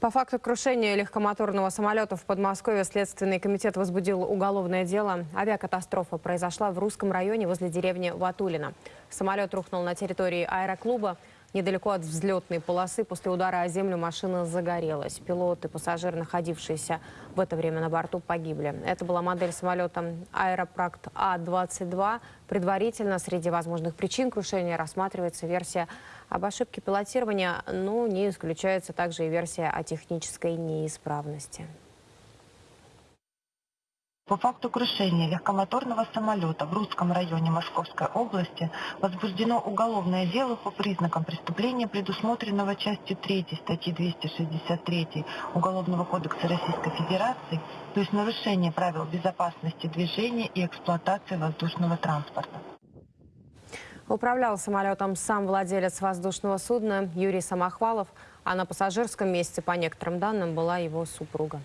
По факту крушения легкомоторного самолета в Подмосковье Следственный комитет возбудил уголовное дело. Авиакатастрофа произошла в русском районе возле деревни Ватулина. Самолет рухнул на территории аэроклуба. Недалеко от взлетной полосы после удара о землю машина загорелась. Пилот и пассажир, находившиеся в это время на борту, погибли. Это была модель самолета «Аэропракт А-22». Предварительно среди возможных причин крушения рассматривается версия об ошибке пилотирования, но не исключается также и версия о технической неисправности. По факту крушения легкомоторного самолета в Русском районе Московской области возбуждено уголовное дело по признакам преступления, предусмотренного частью 3 статьи 263 Уголовного кодекса Российской Федерации, то есть нарушение правил безопасности движения и эксплуатации воздушного транспорта. Управлял самолетом сам владелец воздушного судна Юрий Самохвалов, а на пассажирском месте, по некоторым данным, была его супруга.